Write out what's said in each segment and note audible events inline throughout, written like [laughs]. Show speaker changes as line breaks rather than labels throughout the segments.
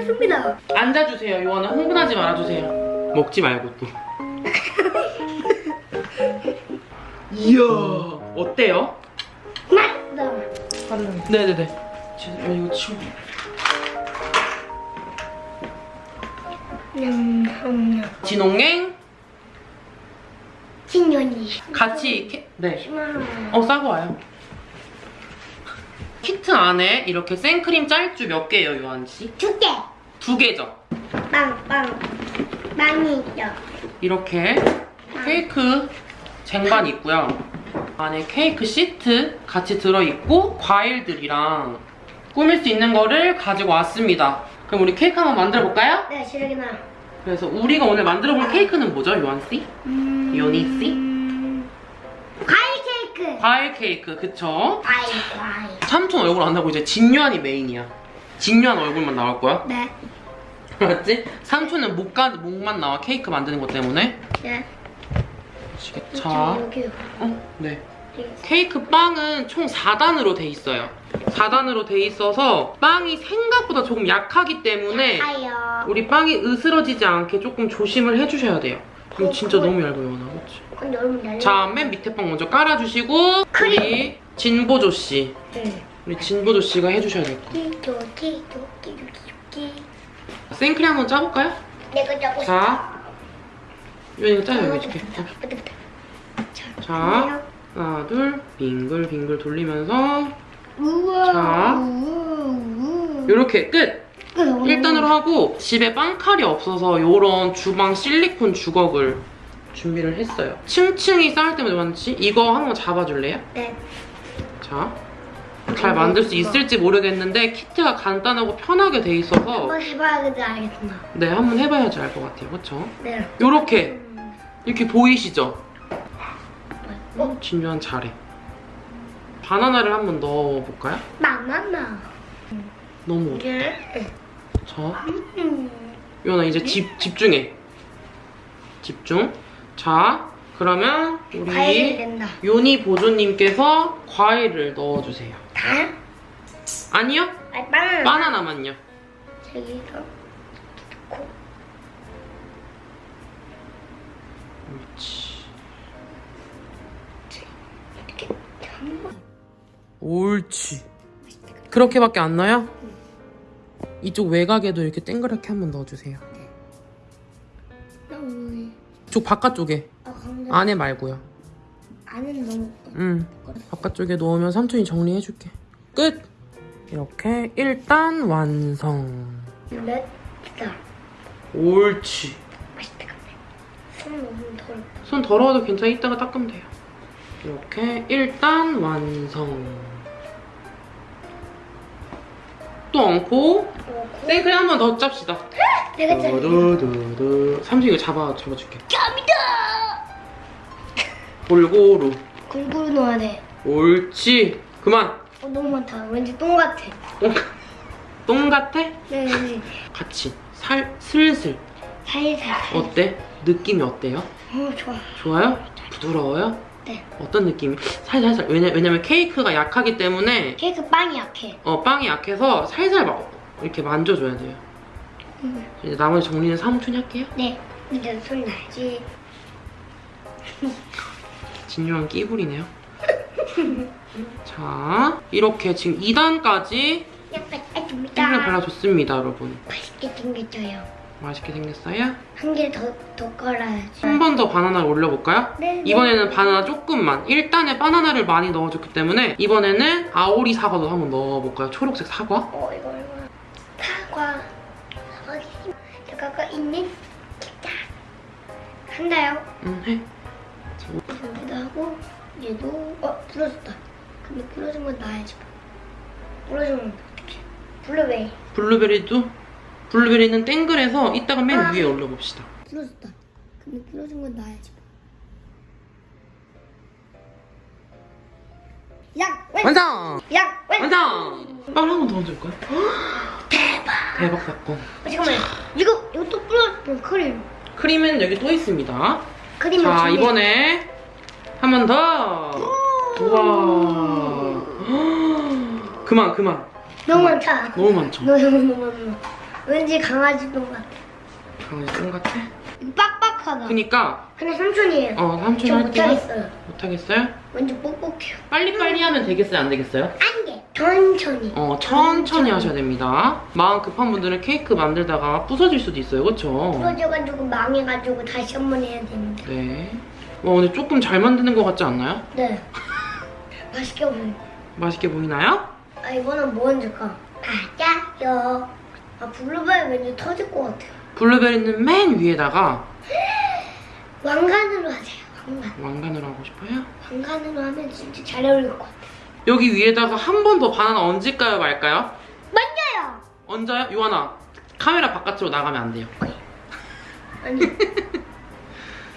됐습니다.
앉아주세요. 요원은 흥분하지 말아주세요. 먹지 말고 또. [laughs] 이야 어때요?
맛있다.
네네네. 지- 이거 치워.
냠냠냠.
진홍행
신년이.
같이 캐... 네.
10만 원.
어 싸고 와요. 키트 안에 이렇게 생크림 짤주 몇 개예요, 요한 씨?
두 개.
두 개죠.
빵, 빵. 빵이 있죠.
이렇게 케이크 쟁반 있고요. 안에 케이크 시트 같이 들어있고 과일들이랑 꾸밀 수 있는 거를 가지고 왔습니다. 그럼 우리 케이크 한번 만들어 볼까요?
네, 시래기나.
그래서 우리가 오늘 만들어 볼 케이크는 뭐죠, 요한 씨?
음...
요니 씨?
과일 케이크.
과일 케이크, 그쵸?
과일, 과일.
삼촌 얼굴 안 나오고 이제 진유한이 메인이야. 진유한 얼굴만 나올 거야.
네.
맞지? 삼촌은 목가, 목만 나와 케이크 만드는 것 때문에.
네. 여기.
어, 네. 케이크 빵은 총 4단으로 돼 있어요. 4단으로 돼 있어서 빵이 생각보다 조금 약하기 때문에
아요.
우리 빵이 으스러지지 않게 조금 조심을 해주셔야 돼요. 이거 진짜 너무 얇아요, 연아. 그치?
근데 여러분 날려.
자, 맨 밑에 빵 먼저 깔아주시고 우리 진보조 씨.
응.
우리 진보조 씨가 해주셔야 될 거.
키토, 키토, 키토, 키토.
생크림 한번 짜볼까요?
내가 짜고 싶어.
자. 이거 이거 짜요.
부터.
자, 하나, 둘, 빙글빙글 돌리면서
우와.
자.
우와.
이렇게 끝!
끝.
1단으로 하고 집에 빵칼이 없어서 이런 주방 실리콘 주걱을 준비를 했어요. 층층이 쌓일 때마다 많지? 이거 한번 잡아줄래요?
네.
자, 잘 만들 수 있을지 모르겠는데 키트가 간단하고 편하게 돼 있어서
한번 해봐야겠다 알겠구나.
네, 한번 해봐야지 알 것 같아요. 그쵸?
네.
요렇게 이렇게 보이시죠?
어?
진주한 잘해. 바나나를 한번 넣어볼까요?
바나나.
너무 어려
이게.
자,
음.
요나 이제 집, 집중해. 집중. 자, 그러면 우리. 요니 보조님께서 과일을 넣어주세요.
다?
아니요?
아니 바나나.
바나나만요.
저기서. 넣고.
옳지.
이렇게.
옳지. 그렇게밖에 안 나요? 이쪽 외곽에도 이렇게 땡그랗게 한번 넣어주세요.
너무.
이쪽 바깥쪽에.
아
안에 말고요.
안은 너무.
응. 바깥쪽에 넣으면 삼촌이 정리해줄게. 끝! 이렇게 일단 완성.
맵다.
옳지.
맛있다 근데. 손 너무 더럽다.
손 더러워도 괜찮아. 이따가 닦으면 돼요. 이렇게 일단 완성. 또 얹고. 생크림 한 번 더 짭시다.
내가 짜.
두두두두. 삼촌 이거 잡아 잡아줄게.
짬이다.
골고루.
골고루 넣어야 돼.
옳지. 그만.
어, 너무 많다. 왠지 똥 같아.
똥, 똥 같아?
네, 네.
같이 살 슬슬.
살살.
어때? 느낌이 어때요?
어, 좋아.
좋아요? 부드러워요?
네.
어떤 느낌이? 살살살. 왜냐, 왜냐면 케이크가 약하기 때문에
케이크 빵이 약해.
어, 빵이 약해서 살살 막 이렇게 만져줘야 돼요.
음.
이제 나머지 정리는 사무촌이 할게요.
네. 이제 손 나지.
진유한 끼부리네요. 자, 이렇게 지금 2단까지
약간
팬을
아줍니다.
발라줬습니다, 여러분.
맛있게 생겼어요.
맛있게 생겼어요?
한 개 더 더 깔아야지.
한 번 더 바나나를 올려볼까요?
네.
이번에는 바나나 조금만 1단에 바나나를 많이 넣어줬기 때문에 이번에는 아오리 사과도 한번 넣어볼까요? 초록색 사과?
어 이거 이거 사과 사과 사과가 있는 기타 한다요.
응, 해.
여기도 하고 얘도 어 부러졌다. 근데 부러진 건 놔야지. 부러지면 어떡해? 블루베리
블루베리도 블루베리는 땡글해서 이따가 맨
아.
위에 올려봅시다.
부러졌다. 근데 부러진 건 놔야지. 약 왼.
완성!
약 왼.
완성! 빵 한 번 더 얹을까요? [gasps]
대박.
대박 사건.
어, 잠깐만 이거 이거 또 부러졌던 크림.
크림은 여기 또 있습니다.
크림
자, 이번에 한 번 더. 우와. 그만, 그만.
너무 많다.
너무 많죠?
너무 너무 너무. 왠지 강아지 똥 같아.
강아지 똥 같아?
빡 빡하다.
그니까
근데 삼촌이에요.
어 삼촌
저
할게요.
못하겠어요.
못하겠어요?
왠지 뻑뻑해요.
빨리빨리 하면 되겠어요? 안 되겠어요?
안 돼. 천천히.
어 천천히 하셔야 됩니다. 마음 급한 분들은 케이크 만들다가 부서질 수도 있어요. 그쵸?
부러져가지고 망해가지고 다시 한 번 해야 됩니다.
네. 와 근데 조금 잘 만드는 것 같지 않나요?
네. 맛있게 보여.
맛있게 보이나요?
아 이거는 뭐 얹을까? 맞아요. 아 블루베리 왠지 터질 것 같아요.
블루베리는 맨 위에다가
왕관으로 하세요. 왕관.
왕관으로 하고 싶어요?
왕관으로 하면 진짜 잘 어울릴 것 같아요.
여기 위에다가 한 번 더 바나나 얹을까요 말까요?
맞아요.
얹어요? 요하나 카메라 바깥으로 나가면 안 돼요.
아니. [laughs]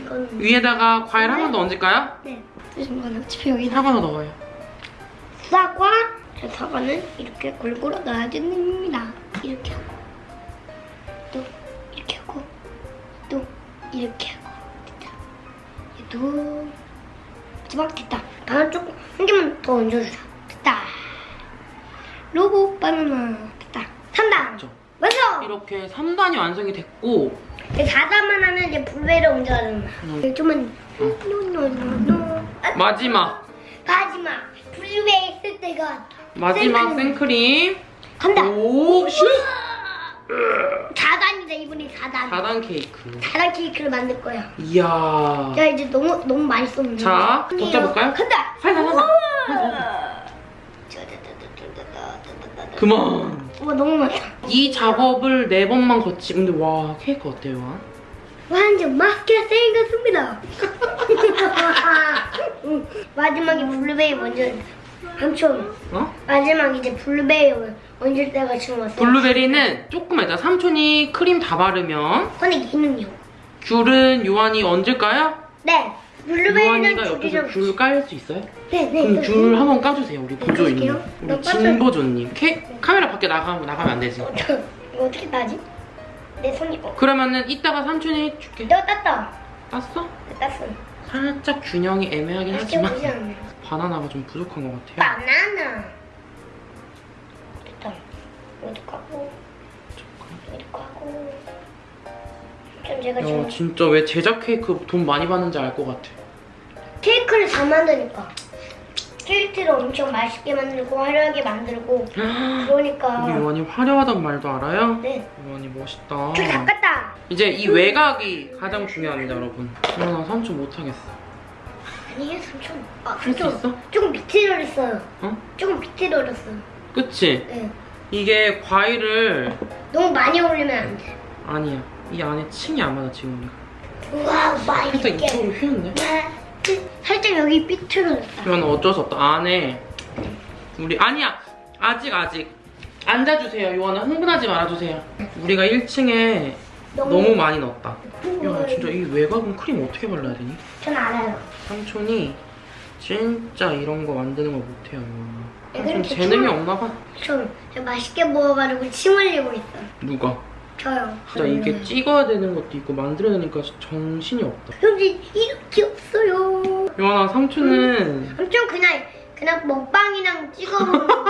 이건
위에다가 과일 한번 더 얹을까요?
네. 잠깐만 어차피 여기다
사과나 넣어요.
사과. 자, 사과는 이렇게 골고루 넣어야 됩니다. 이렇게 하고 또 이렇게 하고 또 이렇게 하고. 얘도 마지막 됐다. 바나나 조금 한 개만 더 얹어주자. 됐다. 로봇 바나나 됐다. 3단.
그렇죠.
완성.
이렇게 3단이 완성이 됐고
이제 4단만 하면 이제 블루베리를 얹어야 된다.
음.
좀만 no no no no. 아,
마지막
마지막 블루베리 쓸 때가
마지막
생크림.
생크림
간다.
오 슛!
4단이다 이번에 4단.
4단 케이크
4단 케이크를 만들 거야.
이야
야 이제 너무 너무 썼는데.
자, 덮쳐볼까요?
간다.
살살 살살 그만
와 너무 많다.
이 작업을 네 번만 거치 근데 와 케이크 어때요?
완전 맛있게 생겼습니다. 응, 마지막에 블루베리 먼저 삼촌
어?
마지막 이제 블루베리 얹을 때가 지금 왔어.
블루베리는 조금 이따 삼촌이 크림 다 바르면
근데 얘는요?
귤은 요한이 얹을까요?
네. 블루베리는
요한이가 옆에서
귤
깔 수 있어요?
네, 네.
그럼
네.
귤 한 번 까주세요 우리 보조이님
까줄게요.
우리
너
진보조님 케, 카메라 밖에 나가면, 나가면 안 되지
어, 저, 어떻게 따지? 내 손이 어.
그러면은 이따가 삼촌이 해줄게
내가 땄다.
땄어?
내 땄어.
살짝 균형이 애매하긴 하지만
않네. [laughs]
바나나가 좀 부족한 것 같아요
바나나. 됐다. 이것도 까고. 이것도 까고. 좀 제가
야
지금
진짜 왜 제작 케이크 돈 많이 받는지 알 것 같아
케이크를 잘 만드니까. 케이크를 엄청 맛있게 만들고 화려하게 만들고 그러니까
우리 요한이 화려하단 말도 알아요?
네.
요한이 멋있다
저 닦았다.
이제 이 외곽이 가장 중요합니다 여러분 요한아 삼촌 못하겠어
아니에요 삼촌. 아,
할수
삼촌.
있어?
조금 비틀 어렸어요.
어?
조금 비틀 어렸어요.
그치?
네.
이게 과일을
너무 많이 올리면 안 돼.
아니야 이 안에 층이 안 맞아 지금 우리가
우와 맛있게.
이쪽으로 휘었네
살짝 여기 삐뚤어졌다.
이건 어쩔 수 없다 안에 우리 아니야 아직 아직 앉아주세요 요한아 흥분하지 말아주세요 우리가 1층에 너무 많이 넣었다 야 진짜 이 외곽은 크림 어떻게 발라야 되니?
전 알아요.
삼촌이 진짜 이런 거 만드는 걸 못해요
네,
삼촌
그렇게
재능이
춤을-
없나 봐
전, 저 맛있게 먹어가지고 침 흘리고 있어요.
누가?
저요.
진짜 이게 찍어야 되는 것도 있고 만들어야 되니까 정신이 없다
형님 이렇게 없어요.
요한아 삼촌은
엄청 그냥 그냥 먹방이랑 찍어 먹는 거.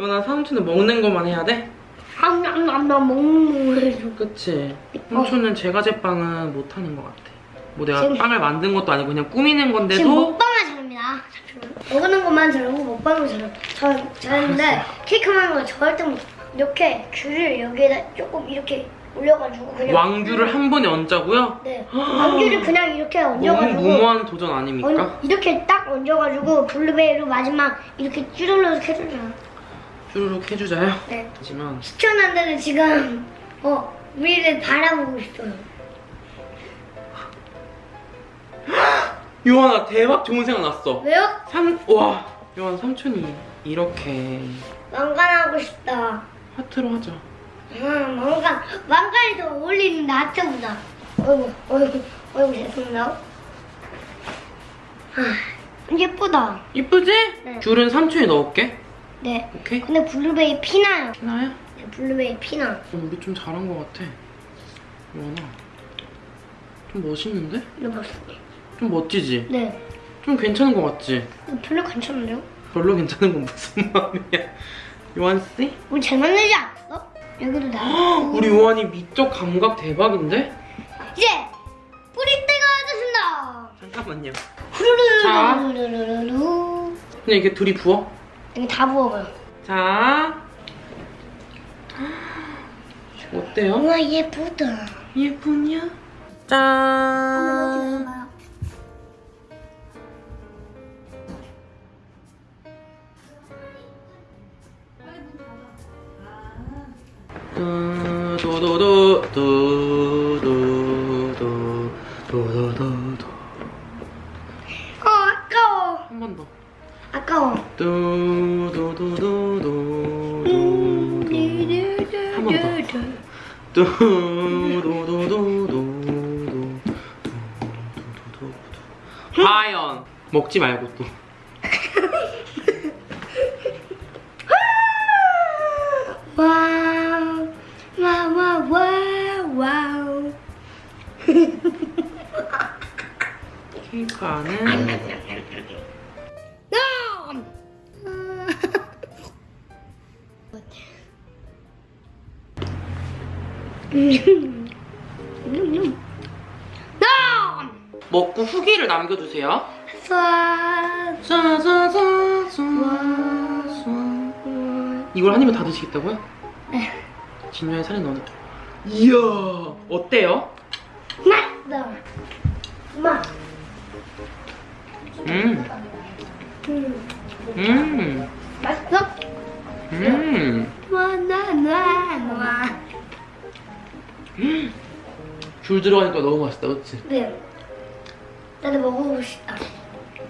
요한아 [laughs] 삼촌은 먹는 것만 해야 돼?
함남남남 먹는 거예요.
그치 삼촌은 제과 제빵은 못하는 것 같아 뭐 내가
지금-
빵을 만든 것도 아니고 그냥 꾸미는
지금
건데도
먹방을 잘합니다. 삼촌은. 먹는 것만 잘하고 먹방을. 저 잘하는데 케이크 만드는 거 절대 못. 이렇게 귤을 여기에다 조금 이렇게 올려가지고 그냥.
왕규를 한 번에 얹자고요?
네. 왕귤을 그냥 이렇게
너무
얹어가지고.
무모한 도전 아닙니까?
얹- 이렇게 딱 얹어가지고 블루베리로 마지막 이렇게 쭈르륵 해주자.
쭈루룩 해주자요
네.
하지만
시청자들은 지금 어 우리를 바라보고 있어요.
요한아 대박 좋은 생각 났어
왜요?
삼, 와 요한 삼촌이 이렇게
왕관하고 싶다.
하트로 하자
음, 왕관 왕관이 더 어울리는데 하트보다. 어이구 어이구 어이구 죄송합니다. 아 예쁘다.
이쁘지?
네.
귤은 삼촌이 넣을게
네.
오케이?
근데 블루베리 피나요.
하나야?
네, 블루베리 피나.
어, 우리 좀 잘한 것 같아 요한아 좀 멋있는데?
이거 봤어요.
좀 멋지지?
네.
좀 괜찮은 것 같지?
이거 별로 괜찮은데요?
별로 괜찮은 건 무슨 [laughs] 마음이야 요한씨?
우리 잘 않았어? 여기를 나
우리 요한이 미적 감각 대박인데?
이제 뿌리 때가 됐습니다.
잠깐만요. 자.
후루루루루루루.
그냥 이렇게 둘이 부어.
여기 다 부어봐요.
자. 어때요?
우와 예쁘다.
예쁘냐? 짠.
어,
하연 먹지 말고 또
와.
케이크 안에
음.
먹고 후기를 남겨주세요. 음. 이걸 한 입에 다 드시겠다고요?
네.
진유의 살이 너는 이야 어때요?
맛있어. 맛.
음.
음. 맛있어?
음.
와나나나. 음.
줄 들어가니까 너무 맛있다, 그렇지?
네. 나도 먹어보고 싶다.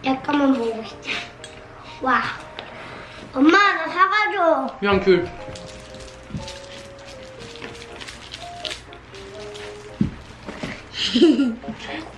약간만 먹어보고 싶다. 와. 엄마 나 사가줘.
그냥 귤. [laughs]